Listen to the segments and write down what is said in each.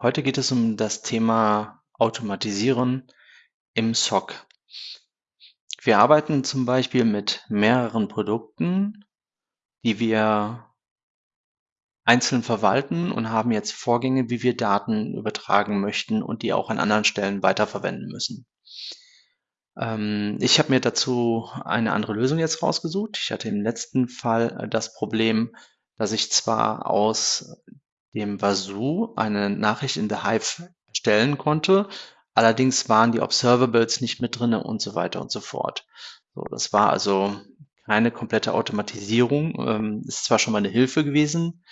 Heute geht es um das Thema Automatisieren im SOC. Wir arbeiten zum Beispiel mit mehreren Produkten, die wir einzeln verwalten und haben jetzt Vorgänge, wie wir Daten übertragen möchten und die auch an anderen Stellen weiterverwenden müssen. Ähm, ich habe mir dazu eine andere Lösung jetzt rausgesucht. Ich hatte im letzten Fall äh, das Problem, dass ich zwar aus dem Wazoo eine Nachricht in The Hive stellen konnte, allerdings waren die Observables nicht mit drinne und so weiter und so fort. So, das war also keine komplette Automatisierung. Ähm, ist zwar schon mal eine Hilfe gewesen,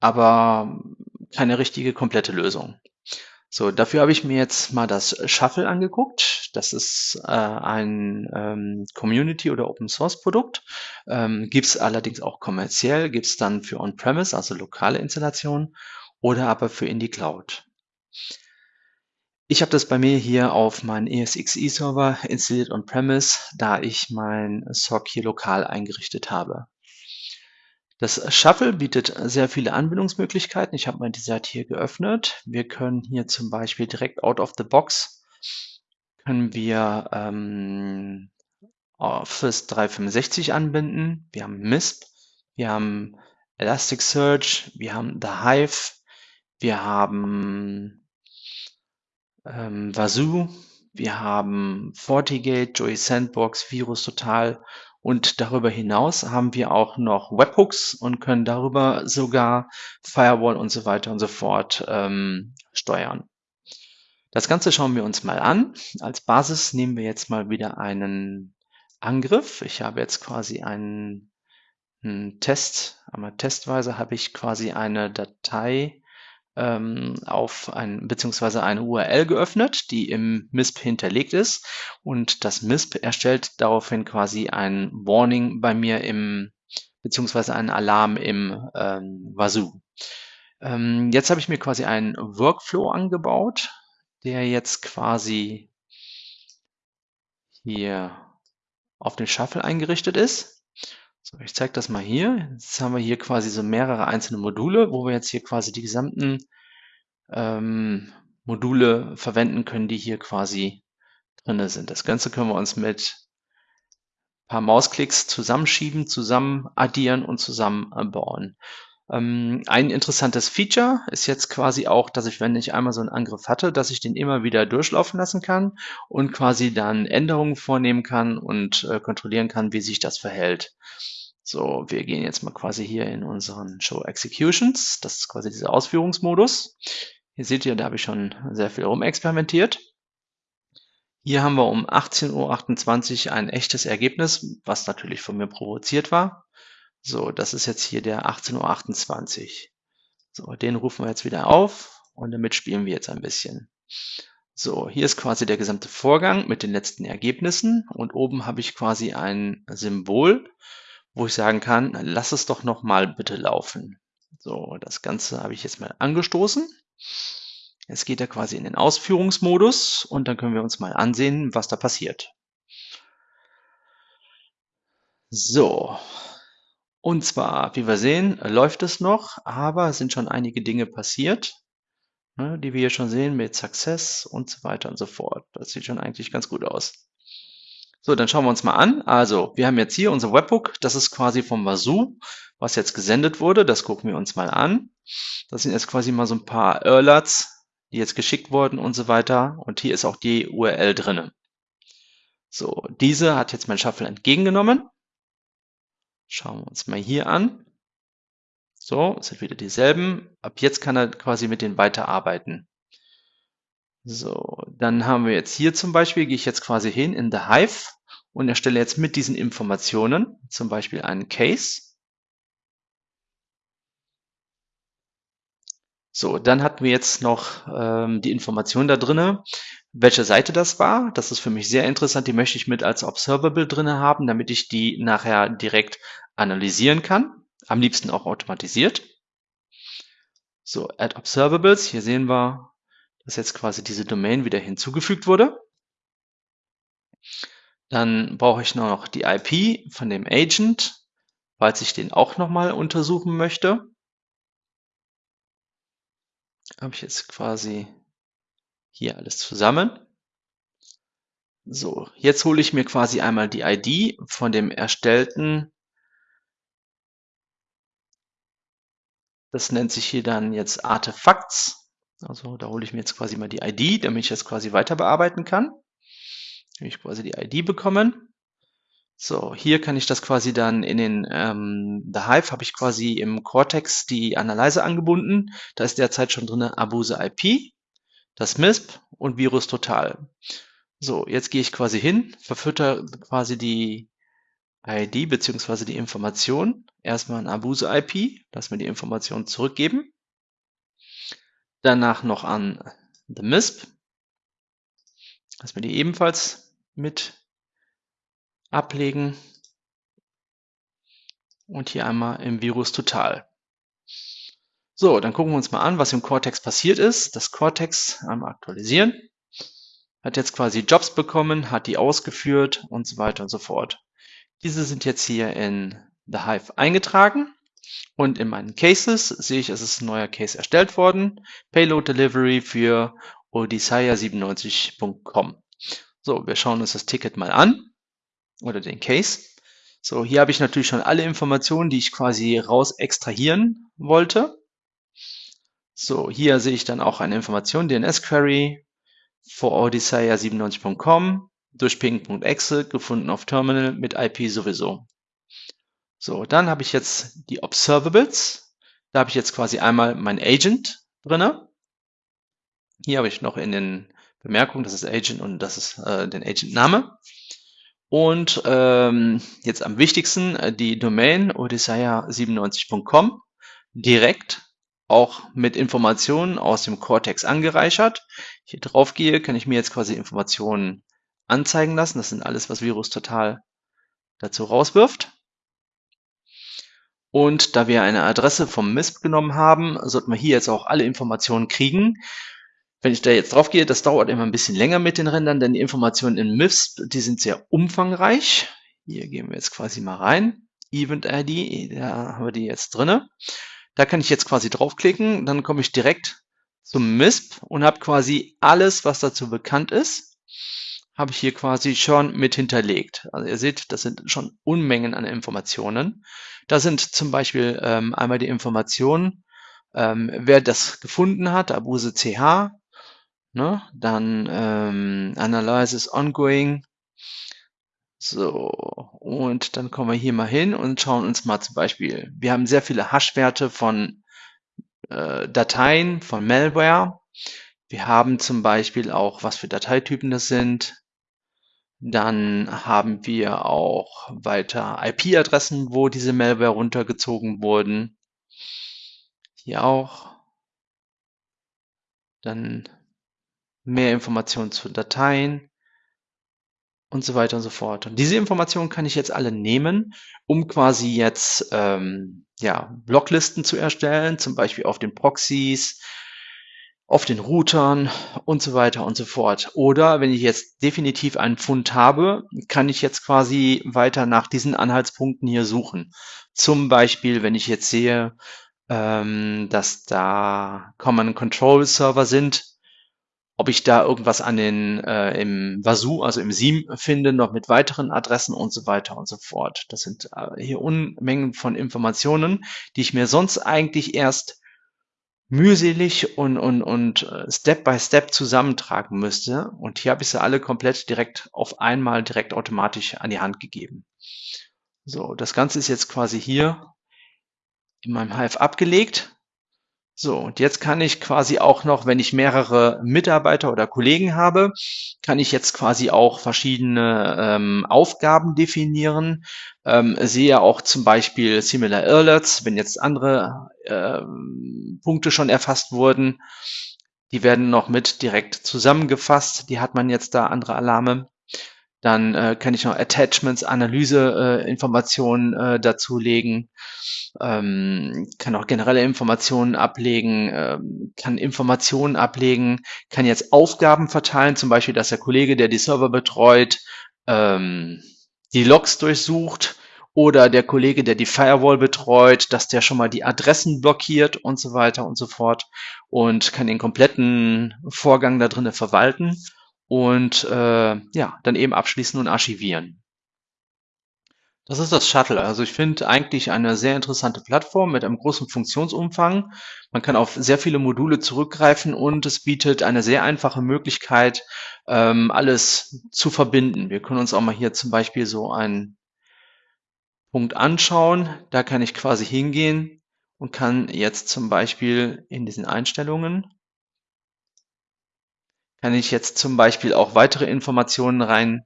aber keine richtige komplette Lösung. So, dafür habe ich mir jetzt mal das Shuffle angeguckt. Das ist äh, ein ähm, Community- oder Open-Source-Produkt. Ähm, gibt es allerdings auch kommerziell, gibt es dann für On-Premise, also lokale Installationen, oder aber für in die Cloud. Ich habe das bei mir hier auf meinen ESXi-Server installiert On-Premise, da ich mein SOC hier lokal eingerichtet habe. Das Shuffle bietet sehr viele Anwendungsmöglichkeiten. Ich habe mal die Seite hier geöffnet. Wir können hier zum Beispiel direkt out of the box können wir ähm, Office 365 anbinden. Wir haben MISP, wir haben Elasticsearch, wir haben The Hive, wir haben ähm, Wazoo, wir haben FortiGate, Joey Sandbox, Virus Total und darüber hinaus haben wir auch noch Webhooks und können darüber sogar Firewall und so weiter und so fort ähm, steuern. Das Ganze schauen wir uns mal an. Als Basis nehmen wir jetzt mal wieder einen Angriff. Ich habe jetzt quasi einen, einen Test, einmal testweise habe ich quasi eine Datei ähm, auf ein, beziehungsweise eine URL geöffnet, die im MISP hinterlegt ist. Und das MISP erstellt daraufhin quasi ein Warning bei mir im, beziehungsweise einen Alarm im ähm, Wazoo. Ähm, jetzt habe ich mir quasi einen Workflow angebaut, der jetzt quasi hier auf den Shuffle eingerichtet ist. So, ich zeige das mal hier. Jetzt haben wir hier quasi so mehrere einzelne Module, wo wir jetzt hier quasi die gesamten ähm, Module verwenden können, die hier quasi drin sind. Das Ganze können wir uns mit ein paar Mausklicks zusammenschieben, zusammen addieren und zusammenbauen. Ähm, ein interessantes Feature ist jetzt quasi auch, dass ich, wenn ich einmal so einen Angriff hatte, dass ich den immer wieder durchlaufen lassen kann und quasi dann Änderungen vornehmen kann und äh, kontrollieren kann, wie sich das verhält. So, wir gehen jetzt mal quasi hier in unseren Show Executions. Das ist quasi dieser Ausführungsmodus. Hier seht ihr, da habe ich schon sehr viel rumexperimentiert. Hier haben wir um 18.28 Uhr ein echtes Ergebnis, was natürlich von mir provoziert war. So, das ist jetzt hier der 18.28 Uhr. So, den rufen wir jetzt wieder auf und damit spielen wir jetzt ein bisschen. So, hier ist quasi der gesamte Vorgang mit den letzten Ergebnissen und oben habe ich quasi ein Symbol, wo ich sagen kann, lass es doch noch mal bitte laufen. So, das Ganze habe ich jetzt mal angestoßen. Jetzt geht er quasi in den Ausführungsmodus und dann können wir uns mal ansehen, was da passiert. So, und zwar, wie wir sehen, läuft es noch, aber es sind schon einige Dinge passiert, ne, die wir hier schon sehen mit Success und so weiter und so fort. Das sieht schon eigentlich ganz gut aus. So, dann schauen wir uns mal an. Also, wir haben jetzt hier unser Webhook. Das ist quasi vom Wazoo, was jetzt gesendet wurde. Das gucken wir uns mal an. Das sind jetzt quasi mal so ein paar Alerts, die jetzt geschickt wurden und so weiter. Und hier ist auch die URL drinne. So, diese hat jetzt mein Shuffle entgegengenommen. Schauen wir uns mal hier an. So, es sind wieder dieselben. Ab jetzt kann er quasi mit denen weiterarbeiten. So, dann haben wir jetzt hier zum Beispiel, gehe ich jetzt quasi hin in The Hive und erstelle jetzt mit diesen Informationen zum Beispiel einen Case. So, dann hatten wir jetzt noch ähm, die Information da drinne, welche Seite das war. Das ist für mich sehr interessant. Die möchte ich mit als Observable drinne haben, damit ich die nachher direkt analysieren kann. Am liebsten auch automatisiert. So, Add Observables. Hier sehen wir, dass jetzt quasi diese Domain wieder hinzugefügt wurde. Dann brauche ich noch die IP von dem Agent, falls ich den auch nochmal untersuchen möchte. habe ich jetzt quasi hier alles zusammen. So, jetzt hole ich mir quasi einmal die ID von dem erstellten. Das nennt sich hier dann jetzt Artefacts. Also da hole ich mir jetzt quasi mal die ID, damit ich das quasi weiter bearbeiten kann. Habe ich quasi die ID bekommen. So, hier kann ich das quasi dann in den ähm, The Hive habe ich quasi im Cortex die Analyse angebunden. Da ist derzeit schon drin Abuse IP, das MISP und Virus Total. So, jetzt gehe ich quasi hin, verfütter quasi die ID beziehungsweise die Information. Erstmal ein Abuse IP, lass mir die Information zurückgeben. Danach noch an The MISP. Lass mir die ebenfalls mit ablegen. Und hier einmal im Virus total. So, dann gucken wir uns mal an, was im Cortex passiert ist. Das Cortex einmal aktualisieren. Hat jetzt quasi Jobs bekommen, hat die ausgeführt und so weiter und so fort. Diese sind jetzt hier in The Hive eingetragen. Und in meinen Cases sehe ich, es ist ein neuer Case erstellt worden. Payload Delivery für odysseia97.com. So, wir schauen uns das Ticket mal an oder den Case. So, hier habe ich natürlich schon alle Informationen, die ich quasi raus extrahieren wollte. So, hier sehe ich dann auch eine Information, DNS-Query for odysseia97.com durch ping.exe gefunden auf Terminal mit IP sowieso. So, dann habe ich jetzt die Observables. Da habe ich jetzt quasi einmal mein Agent drinne. Hier habe ich noch in den Bemerkungen, das ist Agent und das ist äh, den Agent-Name. Und ähm, jetzt am wichtigsten äh, die Domain odysseia97.com direkt auch mit Informationen aus dem Cortex angereichert. Hier drauf gehe, kann ich mir jetzt quasi Informationen anzeigen lassen. Das sind alles, was Virus total dazu rauswirft. Und da wir eine Adresse vom MISP genommen haben, sollten wir hier jetzt auch alle Informationen kriegen. Wenn ich da jetzt drauf gehe, das dauert immer ein bisschen länger mit den Rändern, denn die Informationen in MIFS, die sind sehr umfangreich. Hier gehen wir jetzt quasi mal rein. Event ID, da haben wir die jetzt drinne. Da kann ich jetzt quasi draufklicken, dann komme ich direkt zum MISP und habe quasi alles, was dazu bekannt ist, habe ich hier quasi schon mit hinterlegt. Also ihr seht, das sind schon Unmengen an Informationen. Da sind zum Beispiel ähm, einmal die Informationen, ähm, wer das gefunden hat, Abuse CH, Ne? Dann ähm, Analysis Ongoing. So, und dann kommen wir hier mal hin und schauen uns mal zum Beispiel, wir haben sehr viele Hash-Werte von äh, Dateien, von Malware. Wir haben zum Beispiel auch, was für Dateitypen das sind. Dann haben wir auch weiter IP-Adressen, wo diese Malware runtergezogen wurden. Hier auch. Dann mehr Informationen zu Dateien und so weiter und so fort. Und diese Informationen kann ich jetzt alle nehmen, um quasi jetzt ähm, ja, Blocklisten zu erstellen, zum Beispiel auf den Proxys, auf den Routern und so weiter und so fort. Oder wenn ich jetzt definitiv einen Fund habe, kann ich jetzt quasi weiter nach diesen Anhaltspunkten hier suchen. Zum Beispiel, wenn ich jetzt sehe, ähm, dass da Common Control Server sind, ob ich da irgendwas an den äh, im Vasu, also im SIEM finde, noch mit weiteren Adressen und so weiter und so fort. Das sind äh, hier Unmengen von Informationen, die ich mir sonst eigentlich erst mühselig und, und, und äh, Step by Step zusammentragen müsste. Und hier habe ich sie alle komplett direkt auf einmal direkt automatisch an die Hand gegeben. So, das Ganze ist jetzt quasi hier in meinem Hive abgelegt. So, und jetzt kann ich quasi auch noch, wenn ich mehrere Mitarbeiter oder Kollegen habe, kann ich jetzt quasi auch verschiedene ähm, Aufgaben definieren. Ähm, sehe auch zum Beispiel Similar Alerts, wenn jetzt andere ähm, Punkte schon erfasst wurden. Die werden noch mit direkt zusammengefasst. Die hat man jetzt da andere Alarme. Dann äh, kann ich noch Attachments, Analyse, äh, äh, dazulegen, ähm, kann auch generelle Informationen ablegen, ähm, kann Informationen ablegen, kann jetzt Aufgaben verteilen, zum Beispiel, dass der Kollege, der die Server betreut, ähm, die Logs durchsucht oder der Kollege, der die Firewall betreut, dass der schon mal die Adressen blockiert und so weiter und so fort und kann den kompletten Vorgang da drinnen verwalten und äh, ja, dann eben abschließen und archivieren. Das ist das Shuttle. Also ich finde eigentlich eine sehr interessante Plattform mit einem großen Funktionsumfang. Man kann auf sehr viele Module zurückgreifen und es bietet eine sehr einfache Möglichkeit, ähm, alles zu verbinden. Wir können uns auch mal hier zum Beispiel so einen Punkt anschauen. Da kann ich quasi hingehen und kann jetzt zum Beispiel in diesen Einstellungen kann ich jetzt zum Beispiel auch weitere Informationen rein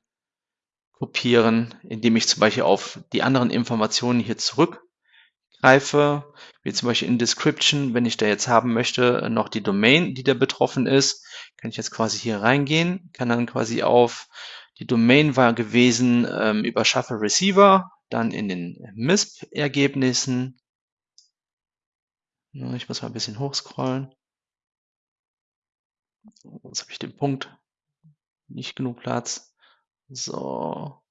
kopieren, indem ich zum Beispiel auf die anderen Informationen hier zurückgreife, wie zum Beispiel in Description, wenn ich da jetzt haben möchte, noch die Domain, die da betroffen ist, kann ich jetzt quasi hier reingehen, kann dann quasi auf die Domain war gewesen ähm, über Shuffle Receiver, dann in den MISP-Ergebnissen. Ich muss mal ein bisschen hochscrollen. Jetzt habe ich den Punkt. Nicht genug Platz. So.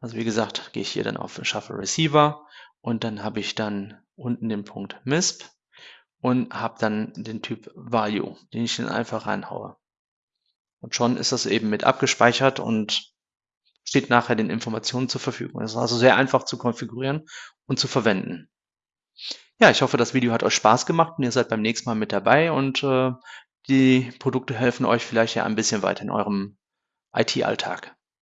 Also wie gesagt, gehe ich hier dann auf Shuffle Receiver und dann habe ich dann unten den Punkt MISP und habe dann den Typ Value, den ich dann einfach reinhaue. Und schon ist das eben mit abgespeichert und steht nachher den Informationen zur Verfügung. Das ist also sehr einfach zu konfigurieren und zu verwenden. Ja, ich hoffe, das Video hat euch Spaß gemacht und ihr seid beim nächsten Mal mit dabei und äh, die Produkte helfen euch vielleicht ja ein bisschen weiter in eurem IT-Alltag.